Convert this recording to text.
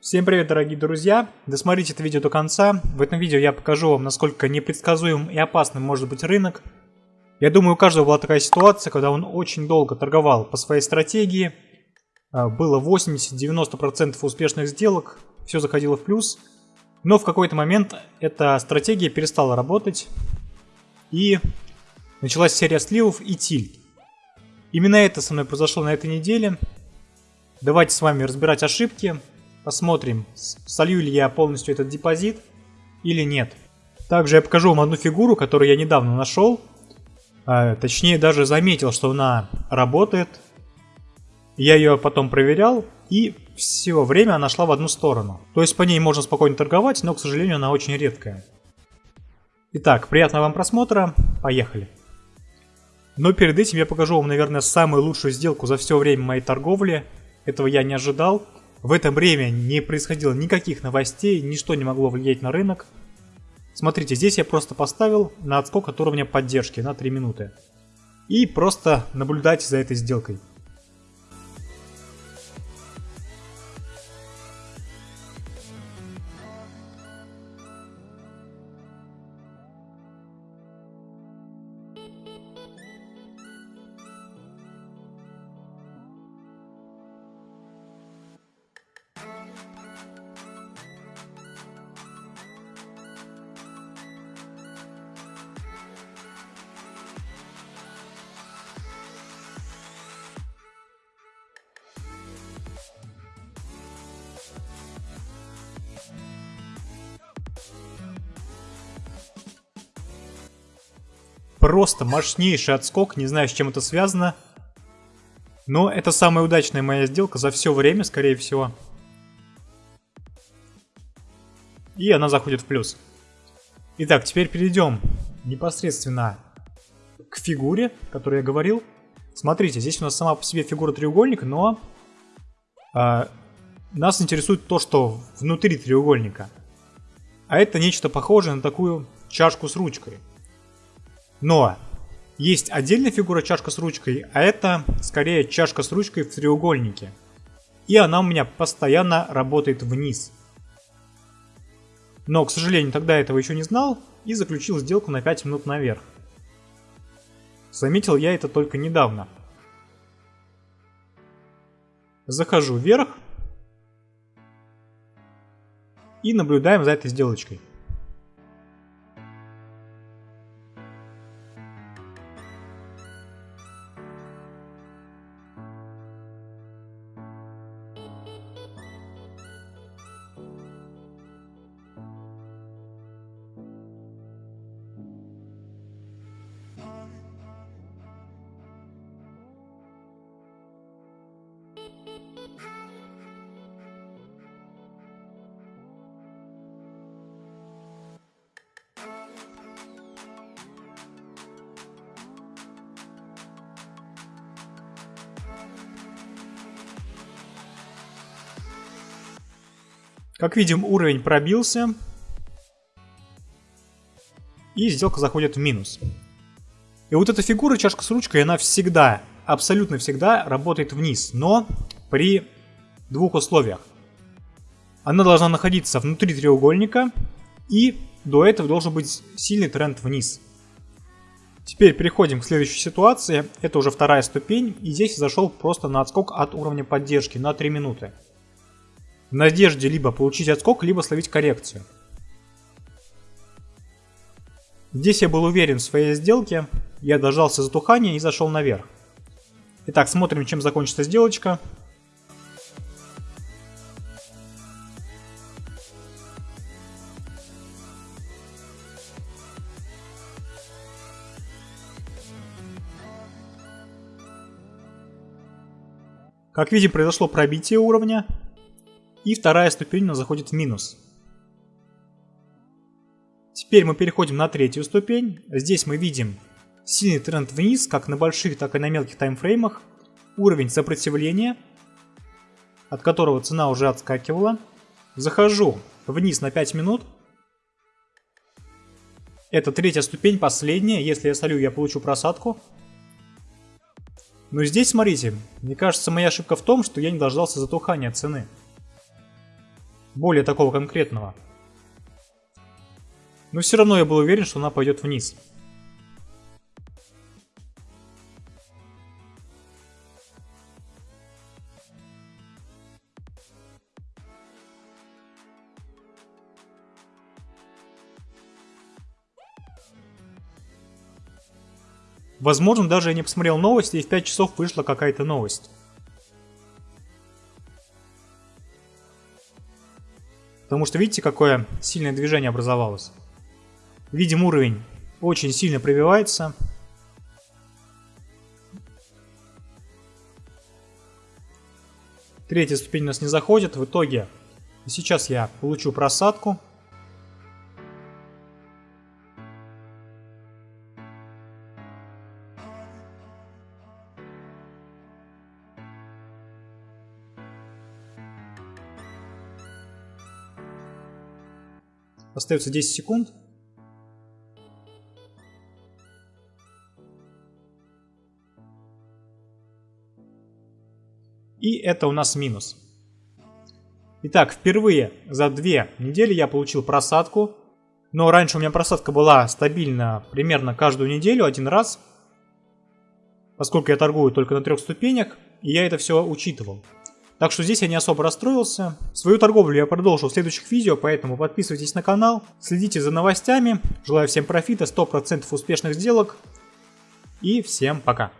Всем привет, дорогие друзья! Досмотрите это видео до конца. В этом видео я покажу вам, насколько непредсказуем и опасным может быть рынок. Я думаю, у каждого была такая ситуация, когда он очень долго торговал по своей стратегии. А, было 80-90% успешных сделок, все заходило в плюс. Но в какой-то момент эта стратегия перестала работать. И началась серия сливов и тильт. Именно это со мной произошло на этой неделе. Давайте с вами разбирать ошибки, Посмотрим, солью ли я полностью этот депозит или нет. Также я покажу вам одну фигуру, которую я недавно нашел. А, точнее, даже заметил, что она работает. Я ее потом проверял, и все время она шла в одну сторону. То есть по ней можно спокойно торговать, но, к сожалению, она очень редкая. Итак, приятного вам просмотра, поехали. Но перед этим я покажу вам, наверное, самую лучшую сделку за все время моей торговли. Этого я не ожидал. В это время не происходило никаких новостей, ничто не могло влиять на рынок. Смотрите, здесь я просто поставил на отскок от уровня поддержки на 3 минуты. И просто наблюдайте за этой сделкой. Просто мощнейший отскок, не знаю, с чем это связано. Но это самая удачная моя сделка за все время, скорее всего. И она заходит в плюс. Итак, теперь перейдем непосредственно к фигуре, о которой я говорил. Смотрите, здесь у нас сама по себе фигура треугольника, но э, нас интересует то, что внутри треугольника. А это нечто похожее на такую чашку с ручкой. Но есть отдельная фигура чашка с ручкой, а это скорее чашка с ручкой в треугольнике. И она у меня постоянно работает вниз. Но, к сожалению, тогда этого еще не знал и заключил сделку на 5 минут наверх. Заметил я это только недавно. Захожу вверх и наблюдаем за этой сделочкой. Как видим, уровень пробился. И сделка заходит в минус. И вот эта фигура, чашка с ручкой, она всегда, абсолютно всегда работает вниз. Но при двух условиях. Она должна находиться внутри треугольника. И до этого должен быть сильный тренд вниз. Теперь переходим к следующей ситуации. Это уже вторая ступень. И здесь зашел просто на отскок от уровня поддержки на 3 минуты в надежде либо получить отскок, либо словить коррекцию. Здесь я был уверен в своей сделке, я дождался затухания и зашел наверх. Итак, смотрим, чем закончится сделочка. Как видим, произошло пробитие уровня. И вторая ступень у нас заходит в минус. Теперь мы переходим на третью ступень. Здесь мы видим сильный тренд вниз, как на больших, так и на мелких таймфреймах. Уровень сопротивления, от которого цена уже отскакивала. Захожу вниз на 5 минут. Это третья ступень, последняя. Если я солю, я получу просадку. Но здесь, смотрите, мне кажется, моя ошибка в том, что я не дождался затухания цены. Более такого конкретного. Но все равно я был уверен, что она пойдет вниз. Возможно, даже я не посмотрел новости, и в 5 часов вышла какая-то новость. Потому что видите, какое сильное движение образовалось. Видим уровень очень сильно пробивается. Третья ступень у нас не заходит. В итоге сейчас я получу просадку. Остается 10 секунд. И это у нас минус. Итак, впервые за две недели я получил просадку. Но раньше у меня просадка была стабильна примерно каждую неделю, один раз. Поскольку я торгую только на трех ступенях, и я это все учитывал. Так что здесь я не особо расстроился. Свою торговлю я продолжу в следующих видео, поэтому подписывайтесь на канал, следите за новостями. Желаю всем профита, 100% успешных сделок. И всем пока.